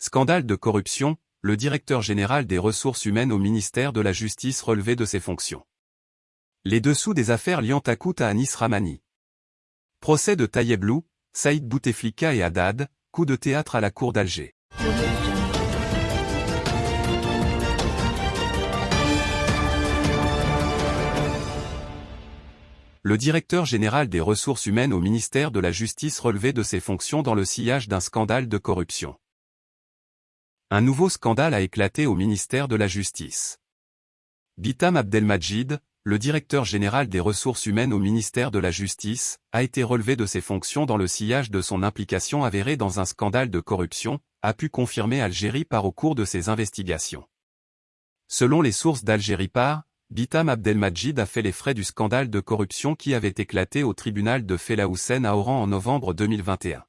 Scandale de corruption, le directeur général des ressources humaines au ministère de la Justice relevé de ses fonctions. Les dessous des affaires liant Takout à Anis Ramani. Procès de Tayeblou, Saïd Bouteflika et Haddad, coup de théâtre à la cour d'Alger. Le directeur général des ressources humaines au ministère de la Justice relevé de ses fonctions dans le sillage d'un scandale de corruption. Un nouveau scandale a éclaté au ministère de la Justice. Bitam Abdelmajid, le directeur général des ressources humaines au ministère de la Justice, a été relevé de ses fonctions dans le sillage de son implication avérée dans un scandale de corruption, a pu confirmer Algérie par au cours de ses investigations. Selon les sources d'Algérie par, Bitam Abdelmajid a fait les frais du scandale de corruption qui avait éclaté au tribunal de Fela à Oran en novembre 2021.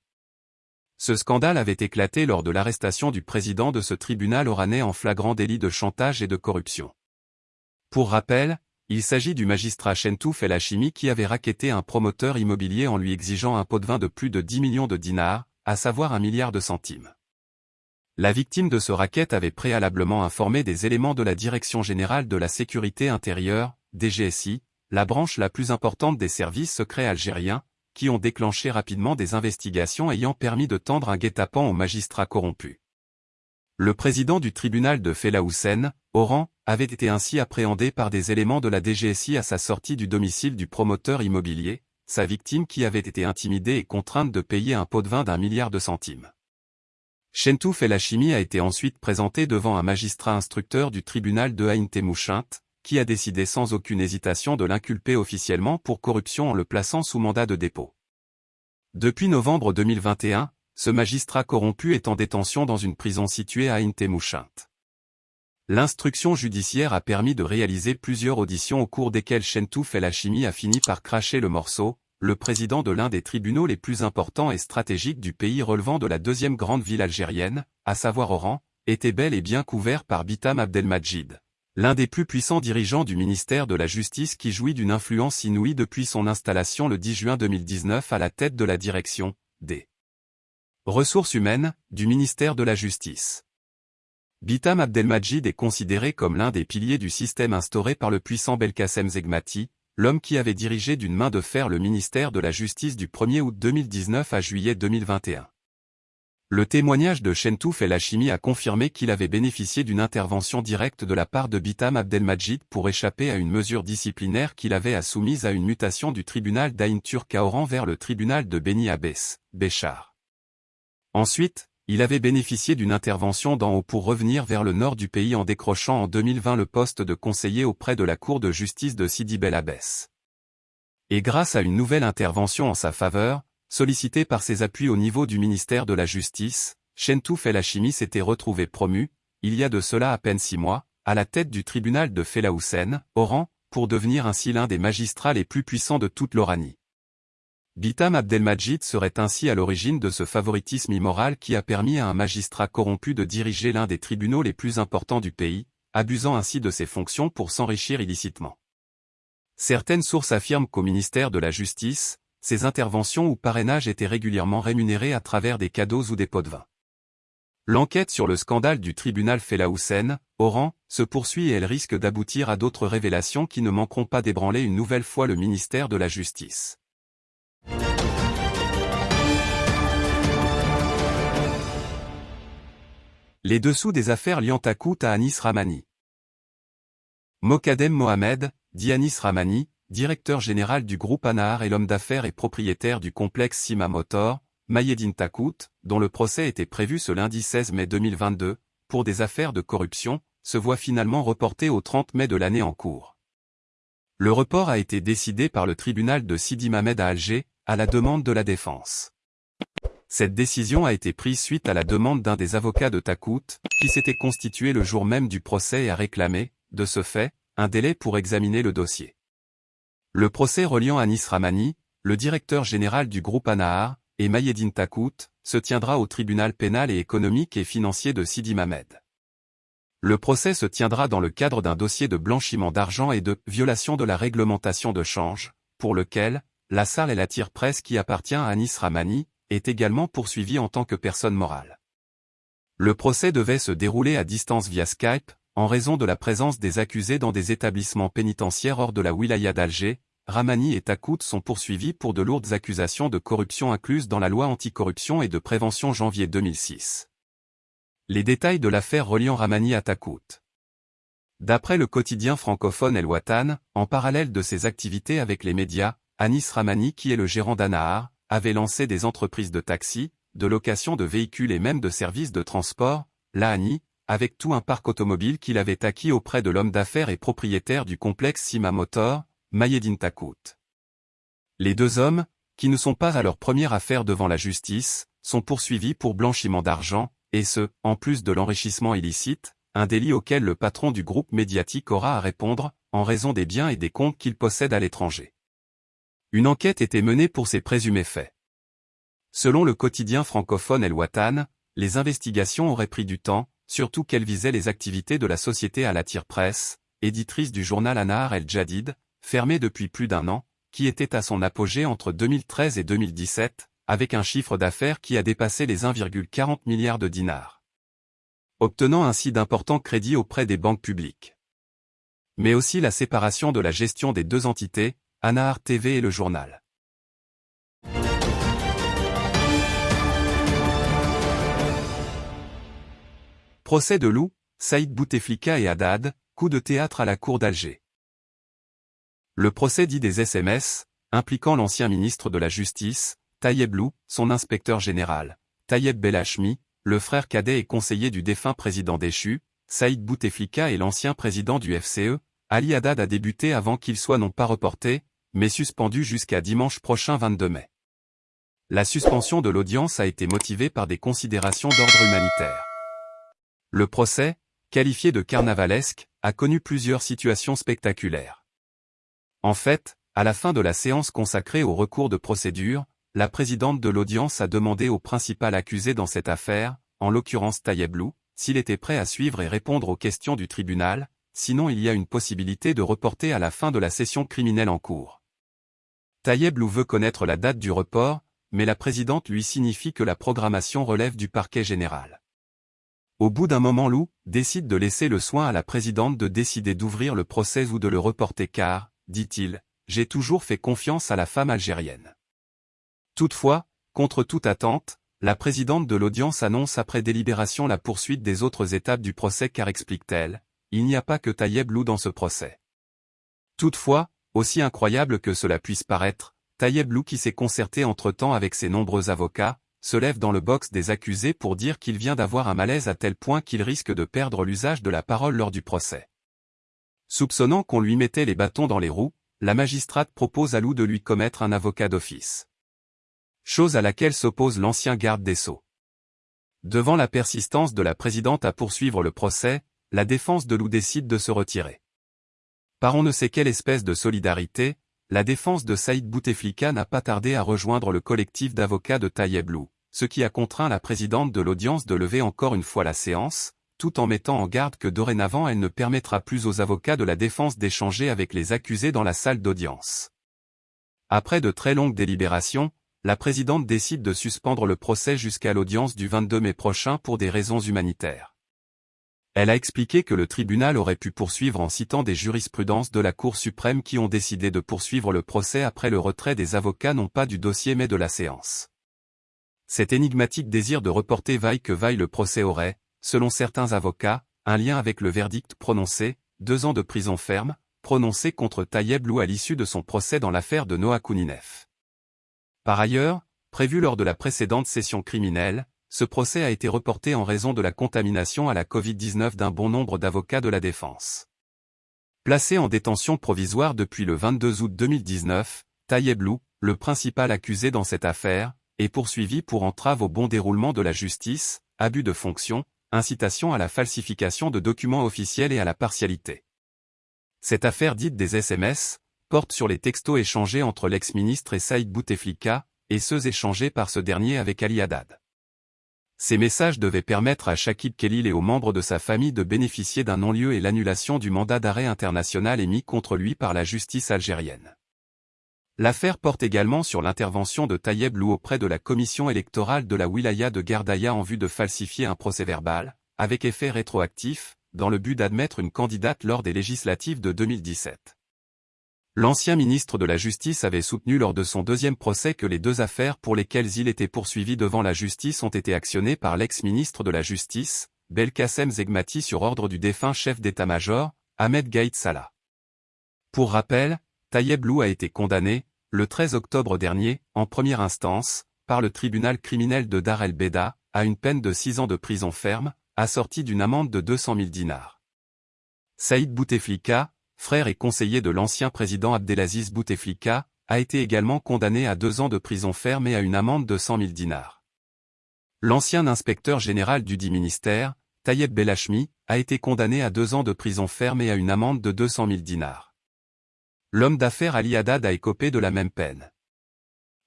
Ce scandale avait éclaté lors de l'arrestation du président de ce tribunal oranais en flagrant délit de chantage et de corruption. Pour rappel, il s'agit du magistrat Chentouf El Hachimi qui avait raquetté un promoteur immobilier en lui exigeant un pot de vin de plus de 10 millions de dinars, à savoir un milliard de centimes. La victime de ce racket avait préalablement informé des éléments de la Direction générale de la sécurité intérieure, DGSI, la branche la plus importante des services secrets algériens, qui ont déclenché rapidement des investigations ayant permis de tendre un guet-apens aux magistrats corrompus. Le président du tribunal de Fela Oran, avait été ainsi appréhendé par des éléments de la DGSI à sa sortie du domicile du promoteur immobilier, sa victime qui avait été intimidée et contrainte de payer un pot de vin d'un milliard de centimes. Chentouf El Hachimi a été ensuite présenté devant un magistrat instructeur du tribunal de Haïn Temouchint, qui a décidé sans aucune hésitation de l'inculper officiellement pour corruption en le plaçant sous mandat de dépôt. Depuis novembre 2021, ce magistrat corrompu est en détention dans une prison située à Ain L'instruction judiciaire a permis de réaliser plusieurs auditions au cours desquelles Chentouf El Hachimi a fini par cracher le morceau, le président de l'un des tribunaux les plus importants et stratégiques du pays relevant de la deuxième grande ville algérienne, à savoir Oran, était bel et bien couvert par Bitam Abdelmajid l'un des plus puissants dirigeants du ministère de la Justice qui jouit d'une influence inouïe depuis son installation le 10 juin 2019 à la tête de la direction des ressources humaines du ministère de la Justice. Bitam Abdelmajid est considéré comme l'un des piliers du système instauré par le puissant Belkacem Zegmati, l'homme qui avait dirigé d'une main de fer le ministère de la Justice du 1er août 2019 à juillet 2021. Le témoignage de Chentouf El Hachimi a confirmé qu'il avait bénéficié d'une intervention directe de la part de Bitam Abdelmajid pour échapper à une mesure disciplinaire qu'il avait à soumise à une mutation du tribunal d'Aïn Turk à Oran vers le tribunal de Beni Abbès, Béchar. Ensuite, il avait bénéficié d'une intervention d'en haut pour revenir vers le nord du pays en décrochant en 2020 le poste de conseiller auprès de la Cour de justice de Sidi Bel Abbès. Et grâce à une nouvelle intervention en sa faveur, Sollicité par ses appuis au niveau du ministère de la Justice, Chentouf El Hachimi s'était retrouvé promu, il y a de cela à peine six mois, à la tête du tribunal de Fela Oran, pour devenir ainsi l'un des magistrats les plus puissants de toute l'Oranie. Bitam Abdelmajid serait ainsi à l'origine de ce favoritisme immoral qui a permis à un magistrat corrompu de diriger l'un des tribunaux les plus importants du pays, abusant ainsi de ses fonctions pour s'enrichir illicitement. Certaines sources affirment qu'au ministère de la Justice, ces interventions ou parrainages étaient régulièrement rémunérés à travers des cadeaux ou des pots de vin. L'enquête sur le scandale du tribunal Fela Oran, se poursuit et elle risque d'aboutir à d'autres révélations qui ne manqueront pas d'ébranler une nouvelle fois le ministère de la Justice. Les dessous des affaires liant à Anis Ramani. Mokadem Mohamed, dit Anis Ramani, directeur général du groupe Anahar et l'homme d'affaires et propriétaire du complexe Sima Motor, Mayedine Takout, dont le procès était prévu ce lundi 16 mai 2022, pour des affaires de corruption, se voit finalement reporté au 30 mai de l'année en cours. Le report a été décidé par le tribunal de Sidi Mamed à Alger, à la demande de la défense. Cette décision a été prise suite à la demande d'un des avocats de Takout, qui s'était constitué le jour même du procès et a réclamé, de ce fait, un délai pour examiner le dossier. Le procès reliant Anis Ramani, le directeur général du groupe Anahar, et Mayedine Takout, se tiendra au tribunal pénal et économique et financier de Sidi Mamed. Le procès se tiendra dans le cadre d'un dossier de blanchiment d'argent et de violation de la réglementation de change, pour lequel, la salle et la tire-presse qui appartient à Anis Ramani, est également poursuivie en tant que personne morale. Le procès devait se dérouler à distance via Skype, en raison de la présence des accusés dans des établissements pénitentiaires hors de la wilaya d'Alger, Ramani et Takout sont poursuivis pour de lourdes accusations de corruption incluses dans la loi anticorruption et de prévention janvier 2006. Les détails de l'affaire reliant Ramani à Takout. D'après le quotidien francophone El Watan, en parallèle de ses activités avec les médias, Anis Ramani qui est le gérant d'Anahar, avait lancé des entreprises de taxi, de location de véhicules et même de services de transport, l'ANI, avec tout un parc automobile qu'il avait acquis auprès de l'homme d'affaires et propriétaire du complexe Sima Motor, Mayedine Takout. Les deux hommes, qui ne sont pas à leur première affaire devant la justice, sont poursuivis pour blanchiment d'argent, et ce, en plus de l'enrichissement illicite, un délit auquel le patron du groupe médiatique aura à répondre, en raison des biens et des comptes qu'il possède à l'étranger. Une enquête était menée pour ces présumés faits. Selon le quotidien francophone El Watan, les investigations auraient pris du temps, surtout qu'elles visaient les activités de la société à la tire-presse, éditrice du journal Anar El Jadid, fermée depuis plus d'un an, qui était à son apogée entre 2013 et 2017, avec un chiffre d'affaires qui a dépassé les 1,40 milliards de dinars obtenant ainsi d'importants crédits auprès des banques publiques. Mais aussi la séparation de la gestion des deux entités, Anahar TV et le journal. Procès de Lou, Saïd Bouteflika et Haddad, coup de théâtre à la cour d'Alger. Le procès dit des SMS, impliquant l'ancien ministre de la Justice, Tayeb Lou, son inspecteur général, Tayeb Belhachmi, le frère cadet et conseiller du défunt président déchu, Saïd Bouteflika et l'ancien président du FCE, Ali Haddad a débuté avant qu'il soit non pas reporté, mais suspendu jusqu'à dimanche prochain 22 mai. La suspension de l'audience a été motivée par des considérations d'ordre humanitaire. Le procès, qualifié de carnavalesque, a connu plusieurs situations spectaculaires. En fait, à la fin de la séance consacrée au recours de procédure, la présidente de l'audience a demandé au principal accusé dans cette affaire, en l'occurrence Tayeblou, s'il était prêt à suivre et répondre aux questions du tribunal, sinon il y a une possibilité de reporter à la fin de la session criminelle en cours. Tayeblou veut connaître la date du report, mais la présidente lui signifie que la programmation relève du parquet général. Au bout d'un moment Lou décide de laisser le soin à la présidente de décider d'ouvrir le procès ou de le reporter car, dit-il, j'ai toujours fait confiance à la femme algérienne. Toutefois, contre toute attente, la présidente de l'audience annonce après délibération la poursuite des autres étapes du procès car explique-t-elle, il n'y a pas que Tayeb Lou dans ce procès. Toutefois, aussi incroyable que cela puisse paraître, Tayeb Lou qui s'est concerté entre-temps avec ses nombreux avocats, se lève dans le box des accusés pour dire qu'il vient d'avoir un malaise à tel point qu'il risque de perdre l'usage de la parole lors du procès. Soupçonnant qu'on lui mettait les bâtons dans les roues, la magistrate propose à Lou de lui commettre un avocat d'office chose à laquelle s'oppose l'ancien garde des Sceaux. Devant la persistance de la présidente à poursuivre le procès, la défense de Lou décide de se retirer. Par on ne sait quelle espèce de solidarité, la défense de Saïd Bouteflika n'a pas tardé à rejoindre le collectif d'avocats de Tayeb Lou, ce qui a contraint la présidente de l'audience de lever encore une fois la séance, tout en mettant en garde que dorénavant elle ne permettra plus aux avocats de la défense d'échanger avec les accusés dans la salle d'audience. Après de très longues délibérations, la présidente décide de suspendre le procès jusqu'à l'audience du 22 mai prochain pour des raisons humanitaires. Elle a expliqué que le tribunal aurait pu poursuivre en citant des jurisprudences de la Cour suprême qui ont décidé de poursuivre le procès après le retrait des avocats non pas du dossier mais de la séance. Cet énigmatique désir de reporter vaille que vaille le procès aurait, selon certains avocats, un lien avec le verdict prononcé, deux ans de prison ferme, prononcé contre Tayeb Lou à l'issue de son procès dans l'affaire de Noah Kouninef. Par ailleurs, prévu lors de la précédente session criminelle, ce procès a été reporté en raison de la contamination à la Covid-19 d'un bon nombre d'avocats de la défense. Placé en détention provisoire depuis le 22 août 2019, Tayeb Lou, le principal accusé dans cette affaire, est poursuivi pour entrave au bon déroulement de la justice, abus de fonction, incitation à la falsification de documents officiels et à la partialité. Cette affaire dite des SMS, porte sur les textos échangés entre l'ex-ministre et Saïd Bouteflika, et ceux échangés par ce dernier avec Ali Haddad. Ces messages devaient permettre à Shakib Khalil et aux membres de sa famille de bénéficier d'un non-lieu et l'annulation du mandat d'arrêt international émis contre lui par la justice algérienne. L'affaire porte également sur l'intervention de Tayeb Lou auprès de la commission électorale de la wilaya de Gardaïa en vue de falsifier un procès-verbal, avec effet rétroactif, dans le but d'admettre une candidate lors des législatives de 2017. L'ancien ministre de la Justice avait soutenu lors de son deuxième procès que les deux affaires pour lesquelles il était poursuivi devant la justice ont été actionnées par l'ex-ministre de la Justice, Belkacem Zegmati sur ordre du défunt chef d'état-major, Ahmed Gaït Salah. Pour rappel, Tayeb Lou a été condamné, le 13 octobre dernier, en première instance, par le tribunal criminel de Dar el-Beda, à une peine de 6 ans de prison ferme, assortie d'une amende de 200 000 dinars. Saïd Bouteflika, frère et conseiller de l'ancien président Abdelaziz Bouteflika, a été également condamné à deux ans de prison ferme et à une amende de 100 000 dinars. L'ancien inspecteur général du dit ministère, Tayeb Belachmi, a été condamné à deux ans de prison ferme et à une amende de 200 000 dinars. L'homme d'affaires Ali Haddad a écopé de la même peine.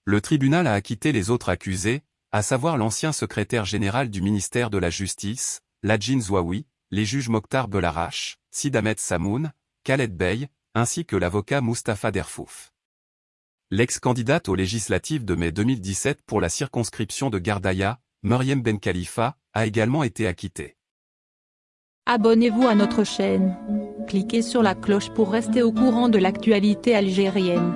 Le tribunal a acquitté les autres accusés, à savoir l'ancien secrétaire général du ministère de la Justice, Ladjin Zouaoui, les juges Mokhtar Belarache, Sid Samoun, Khaled Bey, ainsi que l'avocat Mustapha Derfouf. L'ex-candidate aux législatives de mai 2017 pour la circonscription de Gardaïa, Meriem Ben Khalifa, a également été acquittée. Abonnez-vous à notre chaîne. Cliquez sur la cloche pour rester au courant de l'actualité algérienne.